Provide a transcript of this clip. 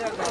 말이야.